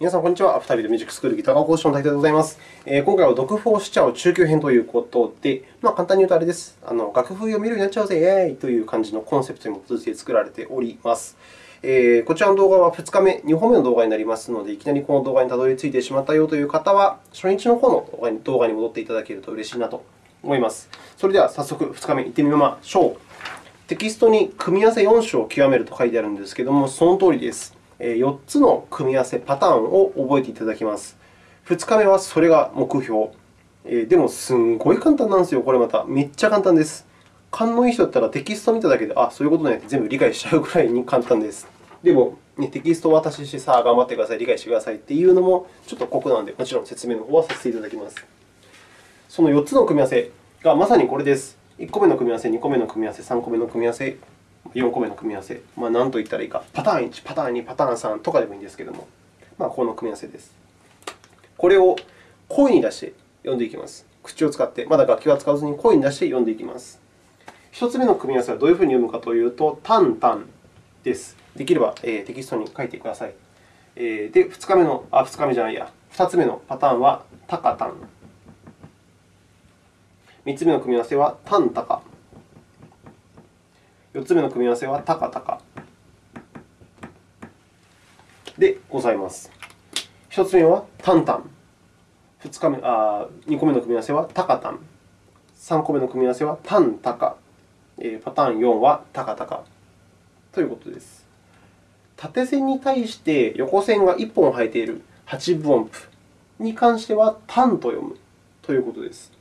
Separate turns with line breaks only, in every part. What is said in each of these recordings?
皆さん、こんにちは。アフタービートミュージックスクールギター科講師の大田でございます。えー、今回は読譜をしちゃう中級編ということで、まあ、簡単に言うとあれです。あの楽譜読めるようになっちゃうぜ、イェーイという感じのコンセプトに基づいて作られております。えー、こちらの動画は2日目、2本目の動画になりますので、いきなりこの動画にたどり着いてしまったよという方は、初日の方の動画に戻っていただけると嬉しいなと思います。それでは早速2日目行ってみましょう。テキストに組み合わせ4種を極めると書いてあるんですけれども、その通りです。4つの組み合わせパターンを覚えていただきます。2日目はそれが目標。でも、すんごい簡単なんですよ、これまた。めっちゃ簡単です。勘のいい人だったらテキストを見ただけで、あ、そういうことねって全部理解しちゃうぐらいに簡単です。でも、ね、テキストを渡しして、さあ、頑張ってください、理解してくださいっていうのもちょっと酷なので、もちろん説明の方はさせていただきます。その4つの組み合わせがまさにこれです。1個目の組み合わせ、2個目の組み合わせ、3個目の組み合わせ、4個目の組み合わせ、まあ、何と言ったらいいか、パターン1、パターン2、パターン3とかでもいいんですけれども、まあ、この組み合わせです。これを声に出して読んでいきます。口を使って、まだ楽器は使わずに声に出して読んでいきます。1つ目の組み合わせはどういうふうに読むかというと、タンタンです。できれば、テキストに書いてください。えー、で、2日目の、あ、2日目じゃないや、2つ目のパターンはタカタン。3つ目の組み合わせはタンタカ。4つ目の組み合わせはタカタカでございます。1つ目はタンタン。2, 日目あ2個目の組み合わせはタカタン。3個目の組み合わせはタンタカ。パターン4はタカタカということです。縦線に対して横線が1本生えている8分音符に関してはタンと読むということです。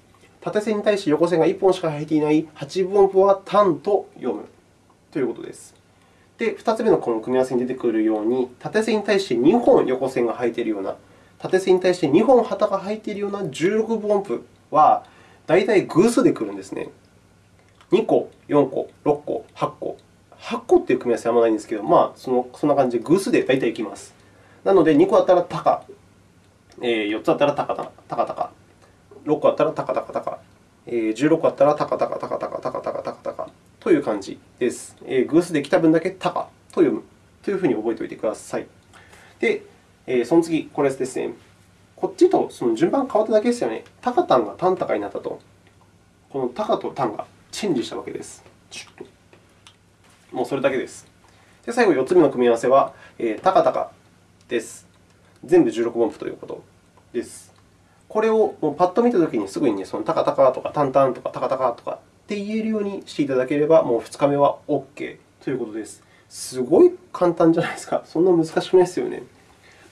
縦線に対して横線が1本しか生えていない8分音符はタンと読むということです。で、2つ目のこの組み合わせに出てくるように、縦線に対して2本横線が入っているような、縦線に対して2本旗が入っているような16分音符は、大体偶数で来るんですね。2個、4個、6個、8個。8個という組み合わせはあまないんですけど、まあ、そのそんな感じで偶数で大体いきます。なので、2個あったらタカ、えー、4つあったらタカタタカ、6個あったらタカタカタカ、えー、16個あったらタカタカタカタカタカタカタカという感じです。えー、偶数で来た分だけタカと読むというふうに覚えておいてください。で、えー、その次、これですね。こっちとその順番が変わっただけですよね。タカタンがタンタカになったと。このタカとタンがチェンジしたわけです。もうそれだけです。で、最後、4つ目の組み合わせは、えー、タカタカです。全部16分符ということです。これをもうパッと見たときにすぐに、ね、そのタカタカとかタンタンとかタカタカとかって言えるようにしていただければ、もう2日目は OK ということです。すごい簡単じゃないですか。そんな難しくないですよね。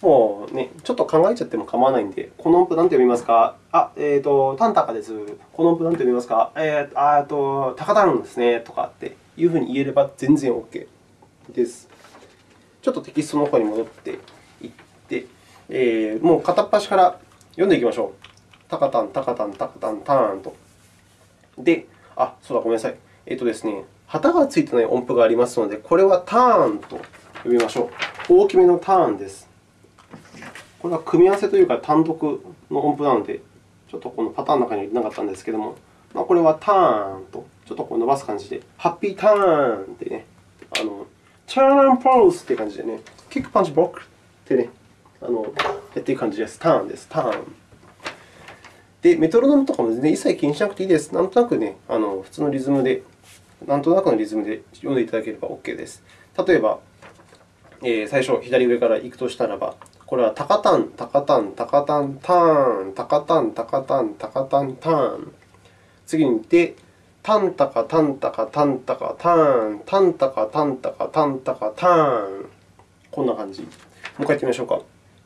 もうね、ちょっと考えちゃっても構わないので、この音符何て読みますか？あ、えっ、ー、と、タンタカです。この音符何て読みますか？えー、と、タカタンですね。とかっていうふうに言えれば全然 OK です。ちょっとテキストの方に戻っていって、えー、もう片っ端から読んでいきましょう。タカタン、タカタン、タカタン、ターンと。で、あ、そうだ、ごめんなさい。えっ、とですね、旗がついてない音符がありますので、これはターンと呼びましょう。大きめのターンです。これは組み合わせというか単独の音符なので、ちょっとこのパターンの中に入れなかったんですけれども、まあ、これはターンとちょっとこう伸ばす感じで、ハッピーターンってね、あの、チャーンポーズって感じでね、キックパンチブロックってね、あのやっていく感じです。ターンです。ターン。で、メトロノームとかも全然一切気にしなくていいです。なんとなくね、あの普通のリズムで、なんとなくのリズムで読んでいただければ OK です。例えば、えー、最初、左上から行くとしたらば、これはタカタン、タカタン、タカタン、ターン、タカタン、タカタン、タカタン、ターン。次に行って、タンタカ、タンタカ、タンタカ、ターン、タンタカ、タンタカ、タンタカ、ターン。こんな感じ。もう一回やってみましょうか。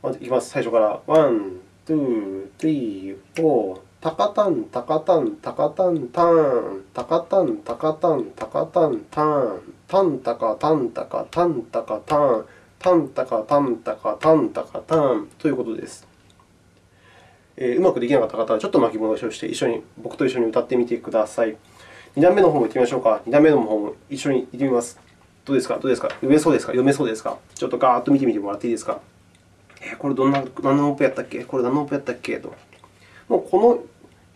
まずいきます。最初から。ワン、ツー、スリー、フォー。タカタン、タカタン、タカタン、タン。タカタン、タカタン、タカタン、タン。タンタカ、タンタカ、タンタカ、タン。タンタカ、タンタカ、タンタカ、タンということです。え、うまくできなかった方は、ちょっと巻き戻しをして、一緒に僕と一緒に歌ってみてください。2段目の方も行ってみましょうか。2段目の方も一緒に行ってみます。どうですかどうですか読めそうですか読めそうですかちょっとガーッと見てみてもらっていいですかえー、これどんな何の音符やったっけ？これ何の音符やったっけ？と。もうこ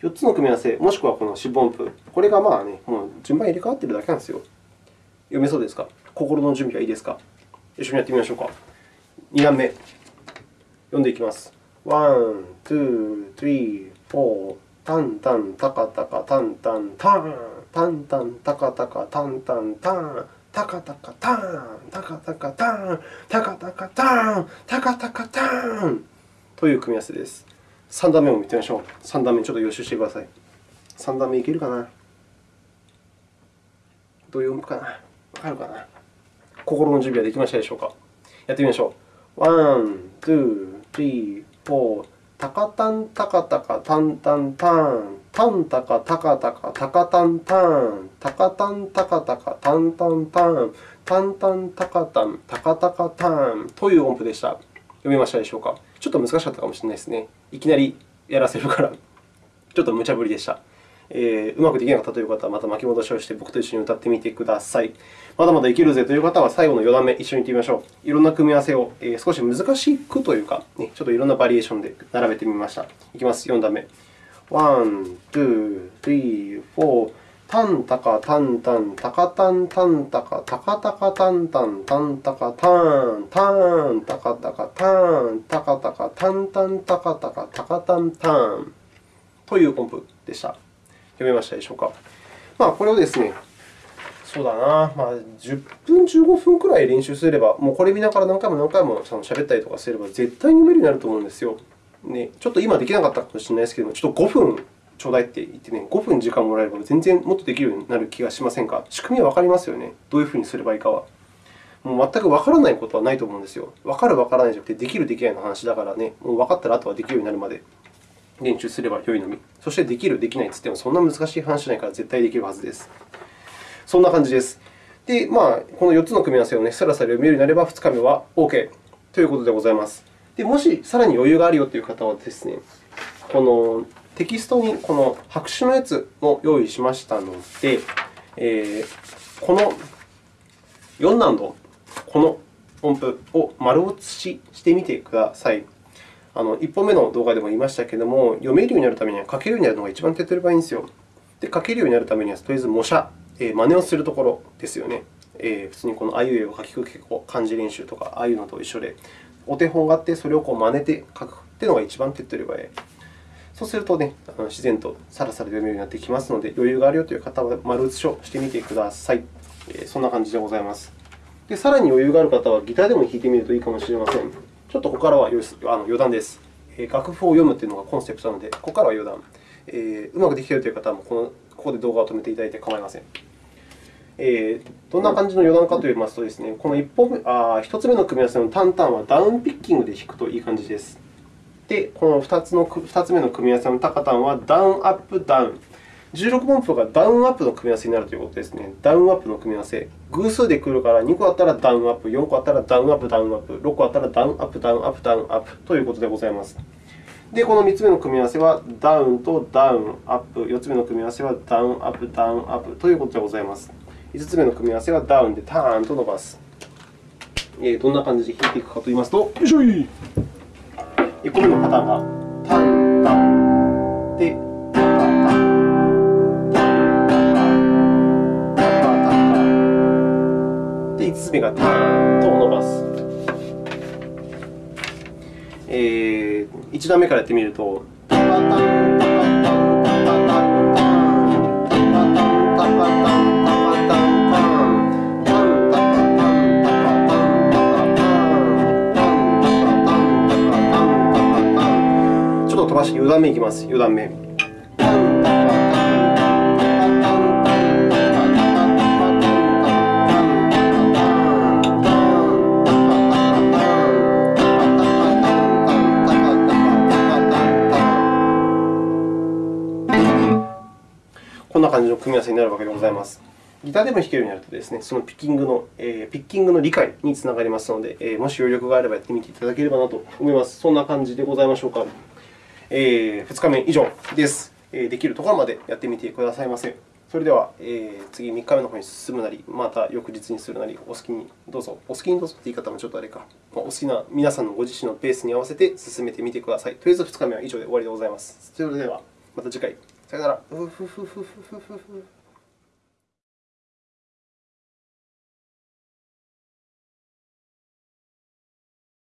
の4つの組み合わせ、もしくはこの四分音符、これがまあね、もう順番入れ替わっているだけなんですよ。読めそうですか？心の準備はいいですか？一緒にやってみましょうか。2段目。読んでいきます。ワン、ツー、スリー、フォー、タンタン、タカタカ、タンタン、タン、タンタン、タカタカ、タンタン、タン、タカタカ、タン、タカタカ、タン、タカタカ、タン、タカタカ、タンという組み合わせです。3段目も見てみましょう。3段目ちょっと予習してください。3段目いけるかな？どういう音符かな？わかるかな？心の準備はできましたでしょうか？やってみましょう。ワン、ツー、スリー、フォー。タカタンタカタカタンタンタン。タンタカタカタカタカタンタン。タカタンタカタカタンタンタン。タンタンタカタンタカタカタンという音符でした。読めましたでしょうかちょっと難しかったかもしれないですね。いきなりやらせるから、ちょっと無茶ぶりでした。えー、うまくできなかったという方は、また巻き戻しをして僕と一緒に歌ってみてください。まだまだいけるぜという方は、最後の4段目、一緒に行ってみましょう。いろんな組み合わせを、えー、少し難しくというか、ね、ちょっといろんなバリエーションで並べてみました。いきます、4段目。ワン、ツー、スリー、フォー。タンタカタンタン、タカタンタンタカ、タカタカタンタン、タンタカタン、タン、タカタカタン、タカタカタンタン、タカタカタカタンタンという音符でした。読めましたでしょうか。まあ、これをですね、そうだな、まあ、10分、15分くらい練習すれば、もうこれ見ながら何回も何回もしゃ喋ったりとかすれば、絶対に読めるようになると思うんですよ。ね、ちょっと今できなかったかもしれないですけども、ちょっと5分ちょうだいって言ってね、5分時間もらえれば全然もっとできるようになる気がしませんか？仕組みはわかりますよね。どういうふうにすればいいかは。もう全くわからないことはないと思うんですよ。わかる、わからないじゃなくて、できる、できないの話だからね、もう分かったらあとはできるようになるまで練習すればよいのみ。そして、できる、できないといっても、そんな難しい話じゃないから絶対できるはずです。そんな感じです。で、まあ、この4つの組み合わせをね、さらさら読めるようになれば、2日目は OK ということでございます。で、もしさらに余裕があるよという方はですね、このテキストにこの白紙のやつも用意しましたので、えー、この4難度、この音符を丸写ししてみてください。あの1本目の動画でも言いましたけれども、読めるようになるためには書けるようになるのが一番手っ取り早いんですよ。で、書けるようになるためには、とりあえず模写、えー、真似をするところですよね。えー、普通にこのあいうえを書きくけこ漢字練習とか、ああいうのと一緒で、お手本があって、それをこう真似て書くというのが一番手っ取り早い。そうするとね、あの自然とさらさら読めるようになってきますので、余裕があるよという方は丸写しをしてみてください。え、そんな感じでございます。で、さらに余裕がある方は、ギターでも弾いてみるといいかもしれません。ちょっとここからは余談です。楽譜を読むというのがコンセプトなので、ここからは余談。え、うまくできているという方はこの、ここで動画を止めていただいて構いません。えー、どんな感じの余談かといいますとですね、この1本目あ1つ目の組み合わせのタンタンはダウンピッキングで弾くといい感じです。で、この 2, つの2つ目の組み合わせのタカタンはダウンアップダウン。16音符がダウンアップの組み合わせになるということですね。ダウンアップの組み合わせ。偶数で来るから2個あったらダウンアップ、4個あったらダウンアップ、ダウンアップ、6個あったらダウンアップ、ダウンアップ、ダウンアップということでございます。で、この3つ目の組み合わせはダウンとダウンアップ、4つ目の組み合わせはダウンアップ、ダウンアップということでございます。5つ目の組み合わせはダウンでターンと伸ばす。どんな感じで弾いていくかといいますと、よいしょい1個目のパターンがタンタンでタカタンタンで5つ目がターンと伸ばす。えー、1段目からやってみると、タンタンタンし4段目いきます。4段目。こんな感じの組み合わせになるわけでございます。ギターでも弾けるようになるとですね、そのピッキングの、えー、ピッキングの理解につながりますので、えー、もし余力があればやってみていただければなと思います。そんな感じでございましょうか。えー、2日目以上です。できるところまでやってみてくださいませ。それでは、えー、次、3日目のほうに進むなり、また翌日にするなり、お好きにどうぞ。お好きにどうぞという言い方もちょっとあれか。お好きな皆さんのご自身のペースに合わせて進めてみてください。とりあえず2日目は以上で終わりでございます。それでは、また次回。さよなら。